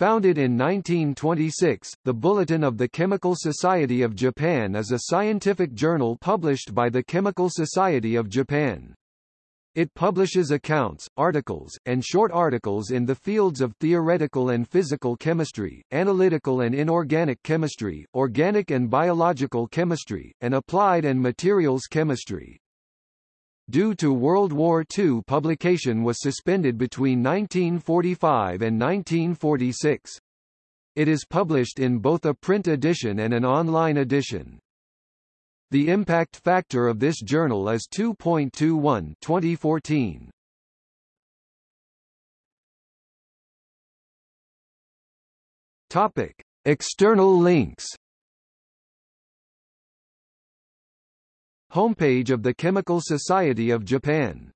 Founded in 1926, the Bulletin of the Chemical Society of Japan is a scientific journal published by the Chemical Society of Japan. It publishes accounts, articles, and short articles in the fields of theoretical and physical chemistry, analytical and inorganic chemistry, organic and biological chemistry, and applied and materials chemistry. Due to World War II publication was suspended between 1945 and 1946. It is published in both a print edition and an online edition. The impact factor of this journal is 2.21 2014. Topic: External links Homepage of the Chemical Society of Japan